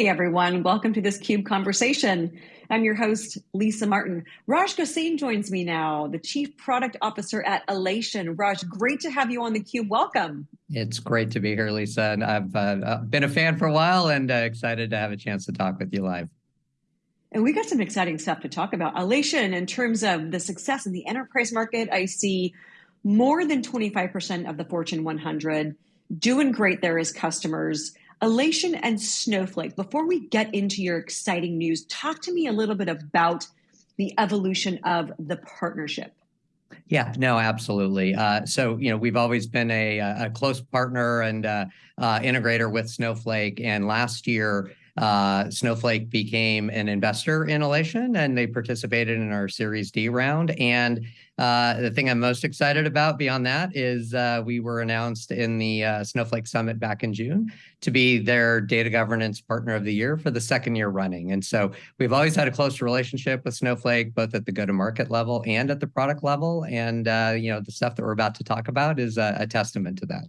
Hey everyone, welcome to this CUBE conversation. I'm your host, Lisa Martin. Raj Gosain joins me now, the Chief Product Officer at Alation. Raj, great to have you on the CUBE. Welcome. It's great to be here, Lisa. And I've uh, been a fan for a while and uh, excited to have a chance to talk with you live. And we got some exciting stuff to talk about. Alation, in terms of the success in the enterprise market, I see more than 25% of the Fortune 100 doing great there as customers. Alation and Snowflake, before we get into your exciting news, talk to me a little bit about the evolution of the partnership. Yeah, no, absolutely. Uh, so, you know, we've always been a, a close partner and uh, uh, integrator with Snowflake. And last year, uh, Snowflake became an investor in Alation and they participated in our Series D round. And uh, the thing I'm most excited about beyond that is uh, we were announced in the uh, Snowflake Summit back in June to be their data governance partner of the year for the second year running. And so we've always had a close relationship with Snowflake, both at the go-to-market level and at the product level. And uh, you know the stuff that we're about to talk about is a, a testament to that.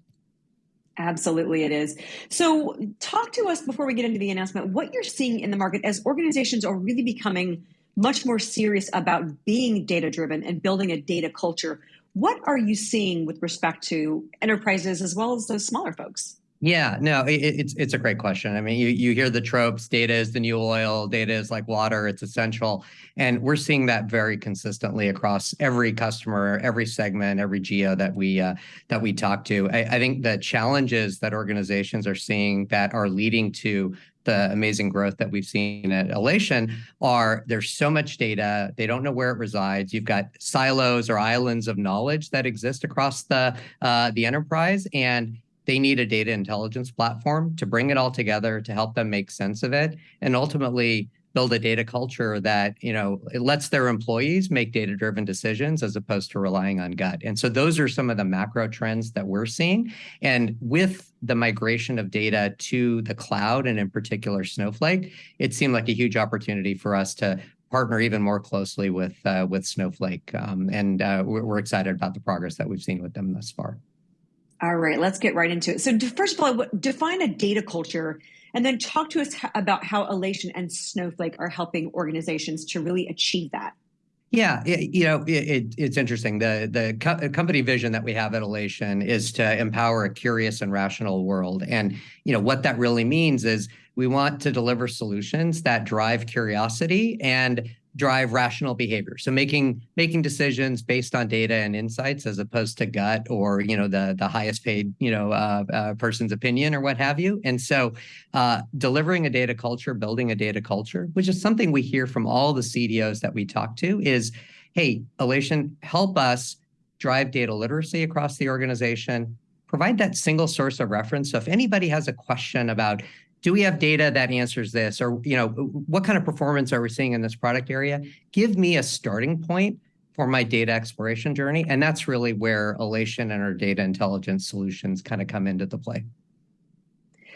Absolutely, it is. So, talk to us before we get into the announcement what you're seeing in the market as organizations are really becoming much more serious about being data driven and building a data culture. What are you seeing with respect to enterprises as well as those smaller folks? Yeah, no, it, it's it's a great question. I mean, you you hear the tropes: data is the new oil, data is like water, it's essential, and we're seeing that very consistently across every customer, every segment, every geo that we uh, that we talk to. I, I think the challenges that organizations are seeing that are leading to the amazing growth that we've seen at Alation are there's so much data, they don't know where it resides. You've got silos or islands of knowledge that exist across the uh, the enterprise, and they need a data intelligence platform to bring it all together to help them make sense of it and ultimately build a data culture that you know it lets their employees make data driven decisions as opposed to relying on gut. And so those are some of the macro trends that we're seeing. And with the migration of data to the cloud and in particular snowflake it seemed like a huge opportunity for us to partner even more closely with uh, with snowflake. Um, and uh, we're, we're excited about the progress that we've seen with them thus far all right, let's get right into it. So, first of all, define a data culture and then talk to us about how Alation and Snowflake are helping organizations to really achieve that. Yeah, it, you know, it, it's interesting. The the co company vision that we have at Alation is to empower a curious and rational world. And you know what that really means is we want to deliver solutions that drive curiosity and drive rational behavior. So making making decisions based on data and insights as opposed to gut or you know the the highest paid you know uh, uh, person's opinion or what have you. And so uh, delivering a data culture, building a data culture, which is something we hear from all the CDOs that we talk to, is hey, Alation, help us drive data literacy across the organization. Provide that single source of reference. So if anybody has a question about do we have data that answers this or you know what kind of performance are we seeing in this product area give me a starting point for my data exploration journey and that's really where Alation and our data intelligence solutions kind of come into the play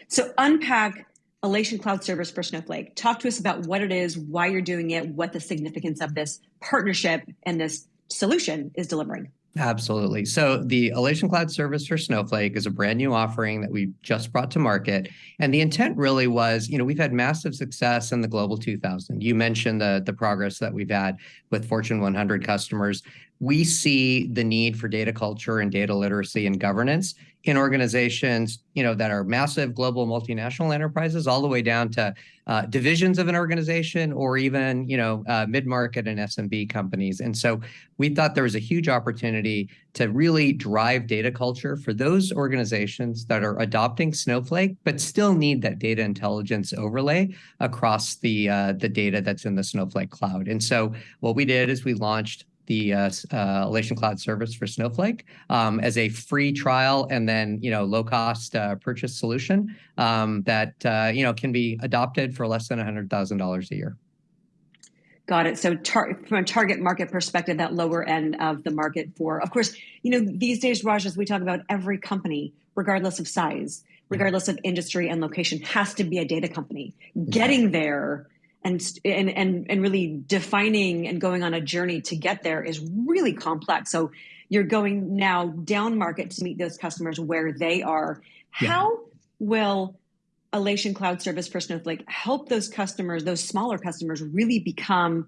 so unpack Alation Cloud Service for Snowflake. Talk to us about what it is, why you're doing it, what the significance of this partnership and this solution is delivering. Absolutely. So the Alation Cloud Service for Snowflake is a brand new offering that we just brought to market. And the intent really was, you know, we've had massive success in the Global 2000. You mentioned the, the progress that we've had with Fortune 100 customers we see the need for data culture and data literacy and governance in organizations, you know, that are massive global multinational enterprises, all the way down to uh, divisions of an organization, or even, you know, uh, mid-market and SMB companies. And so we thought there was a huge opportunity to really drive data culture for those organizations that are adopting Snowflake, but still need that data intelligence overlay across the uh, the data that's in the Snowflake cloud. And so what we did is we launched the uh, uh, Alation Cloud service for Snowflake um, as a free trial and then you know low cost uh, purchase solution um, that uh, you know can be adopted for less than hundred thousand dollars a year. Got it. So from a target market perspective, that lower end of the market for, of course, you know, these days, Raj, as we talk about every company, regardless of size, regardless of industry and location, has to be a data company. Getting there and, and and and really defining and going on a journey to get there is really complex. So you're going now down market to meet those customers where they are. Yeah. How will Alation Cloud Service for Snowflake help those customers, those smaller customers, really become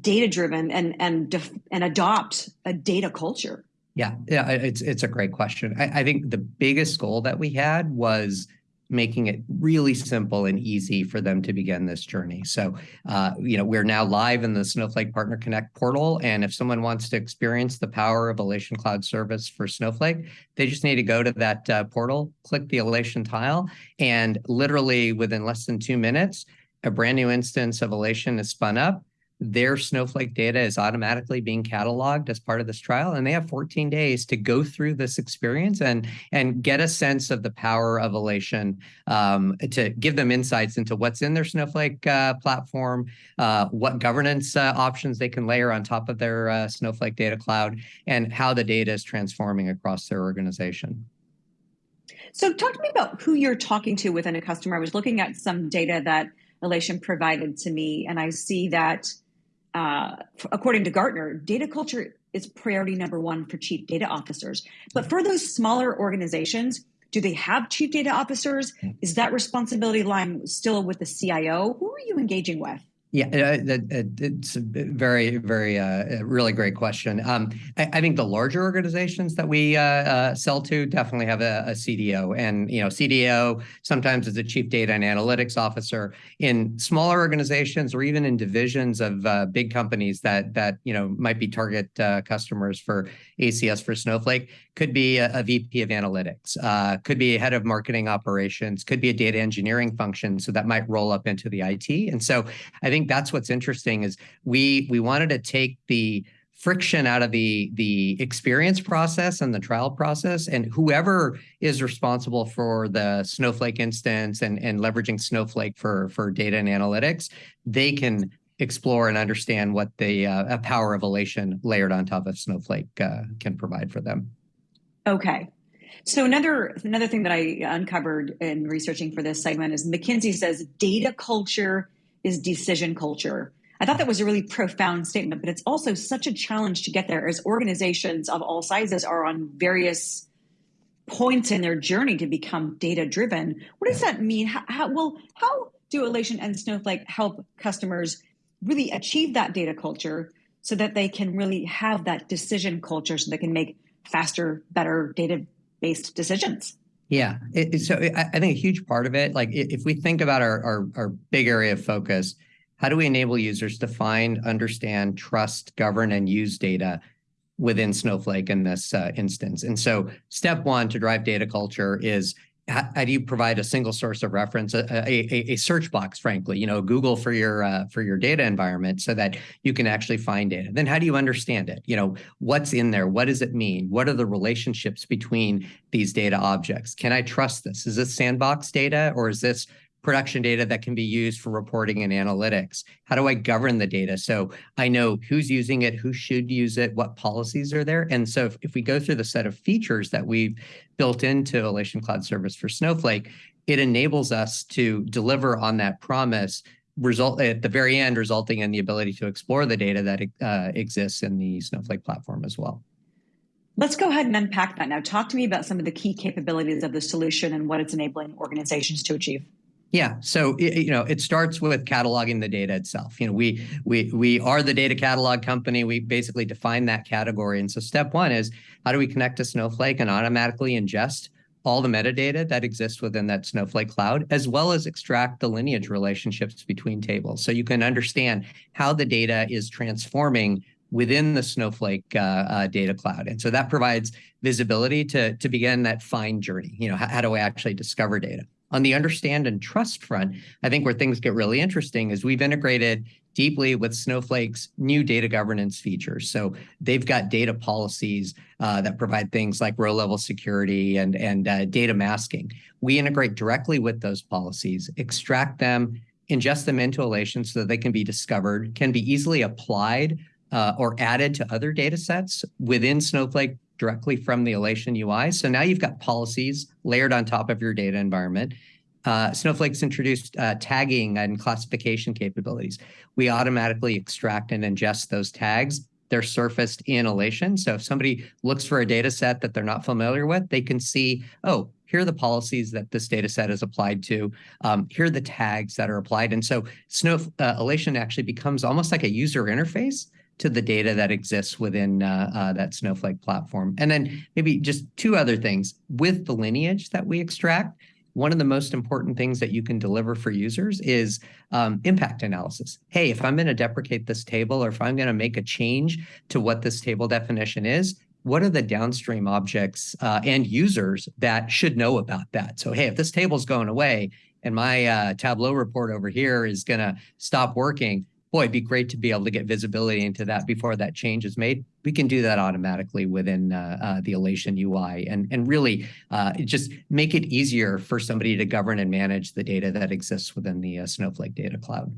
data driven and and and adopt a data culture? Yeah, yeah, it's it's a great question. I, I think the biggest goal that we had was making it really simple and easy for them to begin this journey. So, uh, you know, we're now live in the Snowflake Partner Connect portal, and if someone wants to experience the power of Alation Cloud Service for Snowflake, they just need to go to that uh, portal, click the Alation tile, and literally within less than two minutes, a brand new instance of Alation is spun up their Snowflake data is automatically being cataloged as part of this trial, and they have 14 days to go through this experience and and get a sense of the power of Alation um, to give them insights into what's in their Snowflake uh, platform, uh, what governance uh, options they can layer on top of their uh, Snowflake data cloud, and how the data is transforming across their organization. So talk to me about who you're talking to within a customer. I was looking at some data that Alation provided to me, and I see that uh, according to Gartner, data culture is priority number one for chief data officers. But for those smaller organizations, do they have chief data officers? Is that responsibility line still with the CIO? Who are you engaging with? Yeah, it's a very, very, uh, really great question. Um, I, think the larger organizations that we uh, uh, sell to definitely have a, CDO, and you know, CDO sometimes is a chief data and analytics officer. In smaller organizations or even in divisions of uh, big companies that that you know might be target uh, customers for ACS for Snowflake, could be a, a VP of analytics, uh, could be a head of marketing operations, could be a data engineering function. So that might roll up into the IT. And so I think that's what's interesting is we we wanted to take the friction out of the the experience process and the trial process and whoever is responsible for the snowflake instance and and leveraging snowflake for for data and analytics they can explore and understand what the uh, power of Alation layered on top of snowflake uh, can provide for them Okay. So another another thing that I uncovered in researching for this segment is McKinsey says data culture is decision culture. I thought that was a really profound statement, but it's also such a challenge to get there as organizations of all sizes are on various points in their journey to become data driven. What does that mean? How, how well how do Alation and Snowflake help customers really achieve that data culture so that they can really have that decision culture so they can make faster, better data-based decisions. Yeah, it, so I think a huge part of it, like if we think about our, our, our big area of focus, how do we enable users to find, understand, trust, govern, and use data within Snowflake in this uh, instance? And so step one to drive data culture is how, how, do you provide a single source of reference, a, a, a search box, frankly, you know, Google for your uh, for your data environment, so that you can actually find data. Then how do you understand it? You know, what's in there? What does it mean? What are the relationships between these data objects? Can I trust this? Is this sandbox data or is this production data that can be used for reporting and analytics? How do I govern the data so I know who's using it, who should use it, what policies are there? And so if, if we go through the set of features that we've built into Alation Cloud Service for Snowflake, it enables us to deliver on that promise result at the very end, resulting in the ability to explore the data that uh, exists in the Snowflake platform as well. Let's go ahead and unpack that now. Talk to me about some of the key capabilities of the solution and what it's enabling organizations to achieve. Yeah, so you know, it starts with cataloging the data itself. You know, we we we are the data catalog company. We basically define that category, and so step one is how do we connect to Snowflake and automatically ingest all the metadata that exists within that Snowflake cloud, as well as extract the lineage relationships between tables, so you can understand how the data is transforming within the Snowflake uh, uh, data cloud. And so that provides visibility to, to begin that fine journey. You know, how, how do I actually discover data? On the understand and trust front, I think where things get really interesting is we've integrated deeply with Snowflake's new data governance features. So they've got data policies uh, that provide things like row level security and, and uh, data masking. We integrate directly with those policies, extract them, ingest them into Alation so that they can be discovered, can be easily applied uh, or added to other data sets within Snowflake directly from the Alation UI. So now you've got policies layered on top of your data environment. Uh, Snowflake's introduced uh, tagging and classification capabilities. We automatically extract and ingest those tags they're surfaced in Alation. So if somebody looks for a data set that they're not familiar with, they can see, oh, here are the policies that this data set is applied to. Um, here are the tags that are applied. And so Snow uh, Alation actually becomes almost like a user interface to the data that exists within uh, uh, that Snowflake platform. And then maybe just two other things. With the lineage that we extract, one of the most important things that you can deliver for users is um, impact analysis. Hey, if I'm going to deprecate this table or if I'm going to make a change to what this table definition is, what are the downstream objects uh, and users that should know about that? So, hey, if this table's going away and my uh, Tableau report over here is going to stop working, boy, it'd be great to be able to get visibility into that before that change is made. We can do that automatically within uh, uh, the Alation UI and, and really uh, just make it easier for somebody to govern and manage the data that exists within the uh, Snowflake Data Cloud.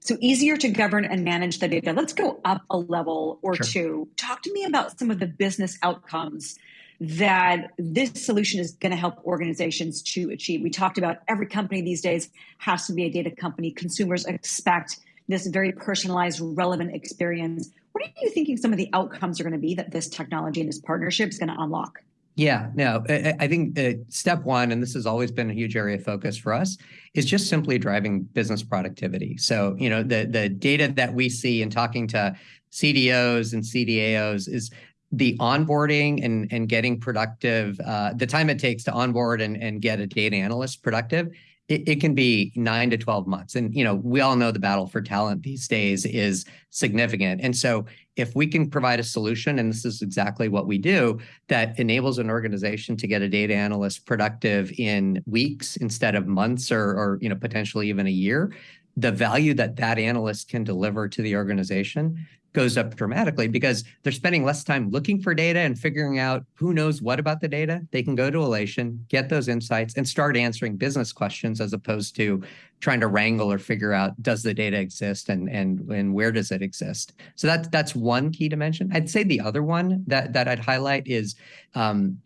So easier to govern and manage the data. Let's go up a level or sure. two. Talk to me about some of the business outcomes that this solution is going to help organizations to achieve. We talked about every company these days has to be a data company. Consumers expect this very personalized, relevant experience. What are you thinking some of the outcomes are going to be that this technology and this partnership is going to unlock? Yeah, no, I think uh, step one, and this has always been a huge area of focus for us, is just simply driving business productivity. So, you know, the the data that we see in talking to CDOs and CDAOs is the onboarding and, and getting productive, uh, the time it takes to onboard and, and get a data analyst productive, it, it, can be nine to 12 months. And, you know, we all know the battle for talent these days is significant. And so if we can provide a solution, and this is exactly what we do, that enables an organization to get a data analyst productive in weeks instead of months or, or you know, potentially even a year, the value that that analyst can deliver to the organization goes up dramatically because they're spending less time looking for data and figuring out who knows what about the data. They can go to Alation, get those insights, and start answering business questions as opposed to trying to wrangle or figure out does the data exist and and and where does it exist. So that's that's one key dimension. I'd say the other one that that I'd highlight is um,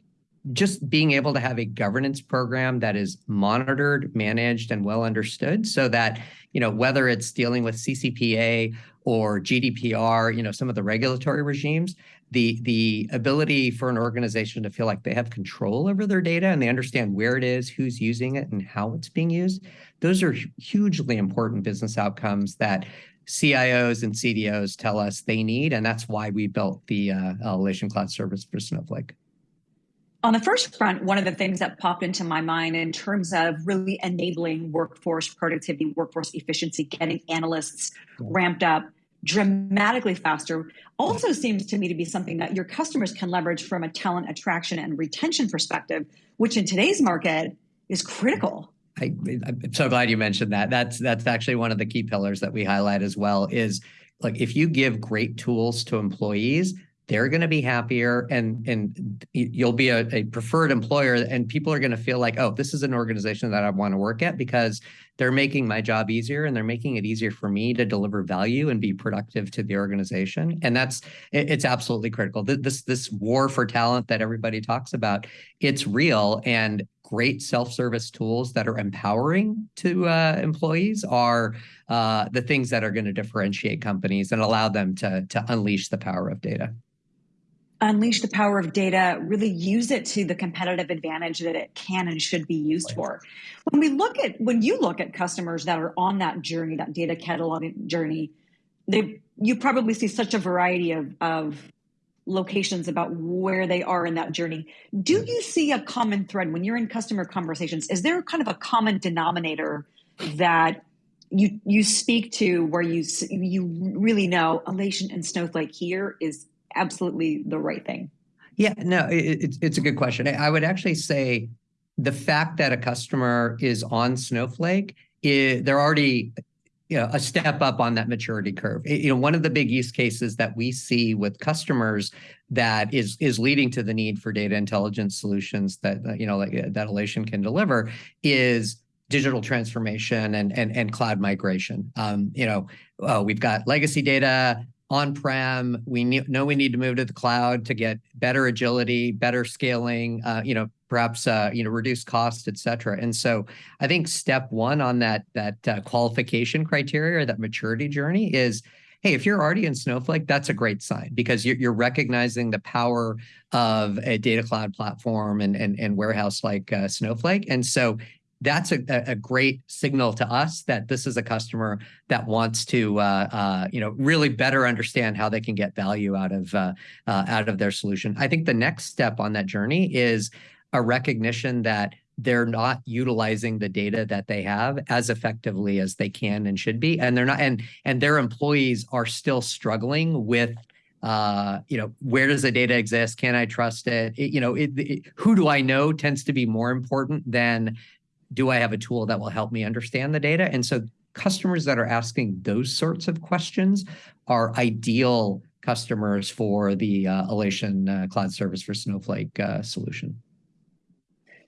just being able to have a governance program that is monitored, managed, and well understood so that, you know, whether it's dealing with CCPA or GDPR, you know, some of the regulatory regimes, the the ability for an organization to feel like they have control over their data and they understand where it is, who's using it, and how it's being used, those are hugely important business outcomes that CIOs and CDOs tell us they need, and that's why we built the uh, Alation Cloud Service for Snowflake. On the first front, one of the things that popped into my mind in terms of really enabling workforce productivity, workforce efficiency, getting analysts ramped up dramatically faster also seems to me to be something that your customers can leverage from a talent attraction and retention perspective, which in today's market is critical. I, am so glad you mentioned that. That's that's actually one of the key pillars that we highlight as well. Is like if you give great tools to employees, they're going to be happier and and you'll be a, a preferred employer and people are going to feel like oh this is an organization that i want to work at because they're making my job easier and they're making it easier for me to deliver value and be productive to the organization. And that's it's absolutely critical. This this war for talent that everybody talks about it's real and great self-service tools that are empowering to uh, employees are uh, the things that are going to differentiate companies and allow them to, to unleash the power of data unleash the power of data, really use it to the competitive advantage that it can and should be used right. for. When we look at when you look at customers that are on that journey, that data cataloging journey, they you probably see such a variety of, of locations about where they are in that journey. Do mm-hmm. you see a common thread when you're in customer conversations? Is there kind of a common denominator that you you speak to where you you really know Alation and Snowflake here is absolutely the right thing? Yeah, no, it, it's a good question. I would actually say the fact that a customer is on Snowflake, it, they're already you know, a step up on that maturity curve. It, you know, one of the big use cases that we see with customers that is is leading to the need for data intelligence solutions that you know like, that Alation can deliver is digital transformation and and and cloud migration. Um, you know, uh, we've got legacy data on-prem. We know we need to move to the cloud to get better agility, better scaling, uh, you know, perhaps uh, you know reduce cost, et cetera. And so I think step one on that that uh, qualification criteria or that maturity journey is, hey, if you're already in Snowflake, that's a great sign because you're, recognizing the power of a data cloud platform and, and, and warehouse like Snowflake. And so that's a, a great signal to us that this is a customer that wants to uh, uh, you know really better understand how they can get value out of uh, uh, out of their solution. I think the next step on that journey is a recognition that they're not utilizing the data that they have as effectively as they can and should be and they're not and and their employees are still struggling with uh, you know, where does the data exist? Can I trust it? it you know, it, it, who do I know tends to be more important than do I have a tool that will help me understand the data? And so customers that are asking those sorts of questions are ideal customers for the uh, Alation uh, Cloud Service for Snowflake uh, solution.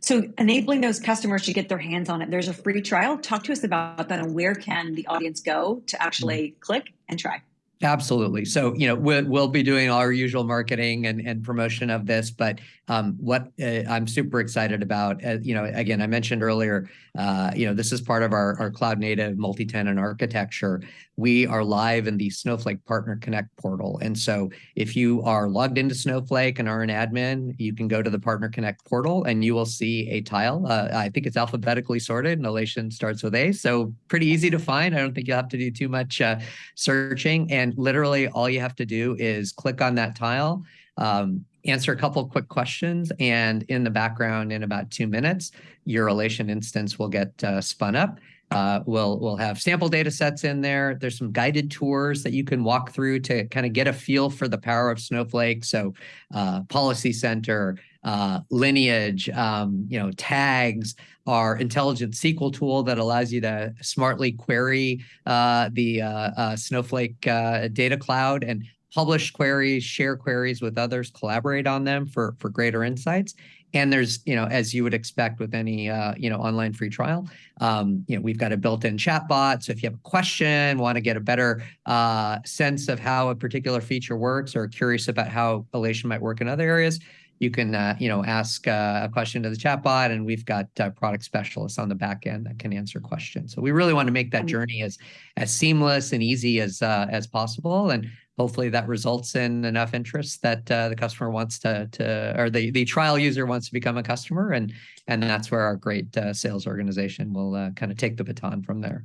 So enabling those customers to get their hands on it. There's a free trial. Talk to us about that and where can the audience go to actually mm -hmm. click and try? Absolutely. So, you know, we'll, we'll be doing our usual marketing and, and promotion of this, but um, what uh, I'm super excited about, uh, you know, again, I mentioned earlier, uh, you know, this is part of our, our cloud native multi-tenant architecture. We are live in the Snowflake Partner Connect portal. And so if you are logged into Snowflake and are an admin, you can go to the Partner Connect portal and you will see a tile. Uh, I think it's alphabetically sorted and Alation starts with A. So pretty easy to find. I don't think you'll have to do too much uh, searching. And literally all you have to do is click on that tile um, answer a couple quick questions, and in the background, in about two minutes, your Alation instance will get uh, spun up. Uh, we'll we'll have sample data sets in there. There's some guided tours that you can walk through to kind of get a feel for the power of Snowflake. So, uh, Policy Center, uh, Lineage, um, you know, tags, our intelligent SQL tool that allows you to smartly query uh, the uh, uh, Snowflake data cloud and publish queries, share queries with others, collaborate on them for, for greater insights. And there's, you know, as you would expect with any, uh, you know, online free trial, um, you know, we've got a built-in chat bot. So if you have a question, want to get a better uh, sense of how a particular feature works or curious about how Alation might work in other areas, you can, uh, you know, ask uh, a question to the chat bot and we've got uh, product specialists on the back end that can answer questions. So we really want to make that journey as as seamless and easy as uh, as possible, and hopefully that results in enough interest that uh, the customer wants to to or the the trial user wants to become a customer, and and that's where our great uh, sales organization will kind of take the baton from there.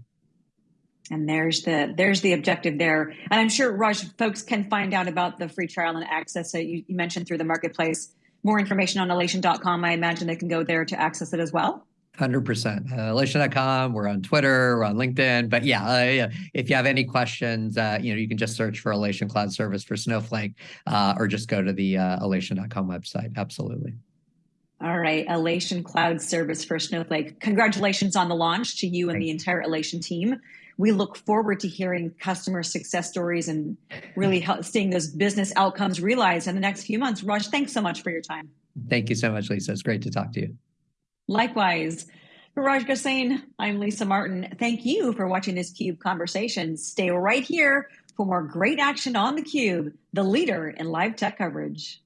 And there's the there's the objective there. And I'm sure Raj folks can find out about the free trial and access that you, you mentioned through the marketplace more information on alation.com. I imagine they can go there to access it as well. 100%. Uh, Alation.com, we're on Twitter, we're on LinkedIn. But yeah, uh, if you have any questions, uh, you know, you can just search for Alation Cloud Service for Snowflake uh, or just go to the uh, Alation.com website. Absolutely. All right, Alation Cloud Service for Snowflake. Congratulations on the launch to you and the entire Alation team we look forward to hearing customer success stories and really help, seeing those business outcomes realized in the next few months. Raj, thanks so much for your time. Thank you so much, Lisa. It's great to talk to you. Likewise. For Raj Gosain, I'm Lisa Martin. Thank you for watching this CUBE conversation. Stay right here for more great action on the Cube, the leader in live tech coverage.